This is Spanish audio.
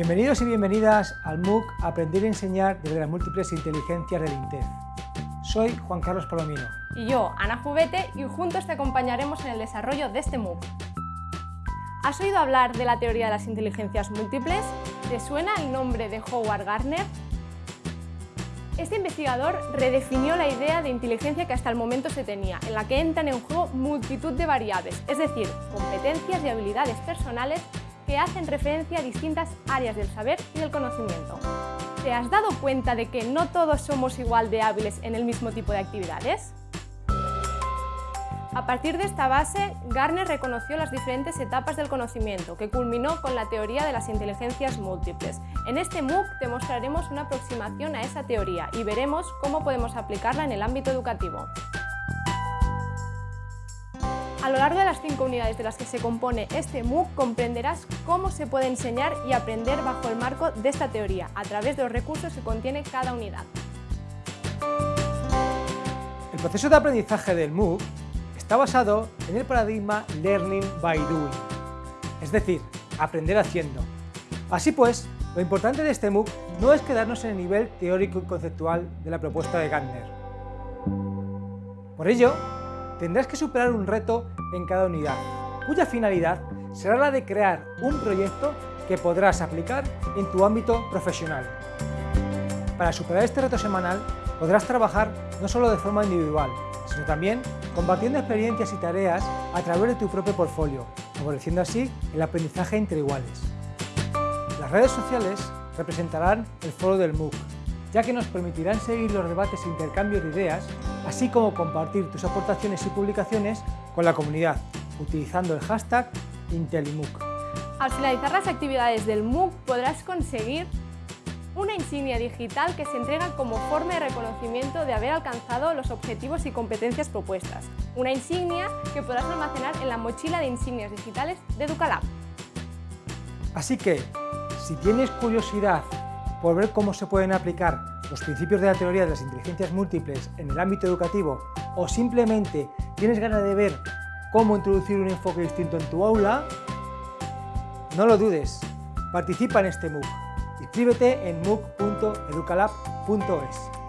Bienvenidos y bienvenidas al MOOC Aprender a enseñar desde las múltiples inteligencias del INTEF. Soy Juan Carlos Palomino. Y yo, Ana Jubete, y juntos te acompañaremos en el desarrollo de este MOOC. ¿Has oído hablar de la teoría de las inteligencias múltiples? ¿Te suena el nombre de Howard Gardner? Este investigador redefinió la idea de inteligencia que hasta el momento se tenía, en la que entran en juego multitud de variables, es decir, competencias y habilidades personales que hacen referencia a distintas áreas del saber y del conocimiento. ¿Te has dado cuenta de que no todos somos igual de hábiles en el mismo tipo de actividades? A partir de esta base, Garner reconoció las diferentes etapas del conocimiento, que culminó con la teoría de las inteligencias múltiples. En este MOOC te mostraremos una aproximación a esa teoría y veremos cómo podemos aplicarla en el ámbito educativo. A lo largo de las cinco unidades de las que se compone este MOOC comprenderás cómo se puede enseñar y aprender bajo el marco de esta teoría, a través de los recursos que contiene cada unidad. El proceso de aprendizaje del MOOC está basado en el paradigma Learning by Doing, es decir, aprender haciendo. Así pues, lo importante de este MOOC no es quedarnos en el nivel teórico y conceptual de la propuesta de Gardner. Por ello, tendrás que superar un reto en cada unidad, cuya finalidad será la de crear un proyecto que podrás aplicar en tu ámbito profesional. Para superar este reto semanal, podrás trabajar no solo de forma individual, sino también compartiendo experiencias y tareas a través de tu propio portfolio, favoreciendo así el aprendizaje entre iguales. Las redes sociales representarán el foro del MOOC, ya que nos permitirán seguir los debates e intercambios de ideas, así como compartir tus aportaciones y publicaciones con la comunidad, utilizando el hashtag IntelliMOOC. Al finalizar las actividades del MOOC podrás conseguir una insignia digital que se entrega como forma de reconocimiento de haber alcanzado los objetivos y competencias propuestas. Una insignia que podrás almacenar en la mochila de insignias digitales de Educalab. Así que, si tienes curiosidad por ver cómo se pueden aplicar los principios de la teoría de las inteligencias múltiples en el ámbito educativo o simplemente tienes ganas de ver cómo introducir un enfoque distinto en tu aula, no lo dudes, participa en este MOOC. Inscríbete en mooc.educalab.es.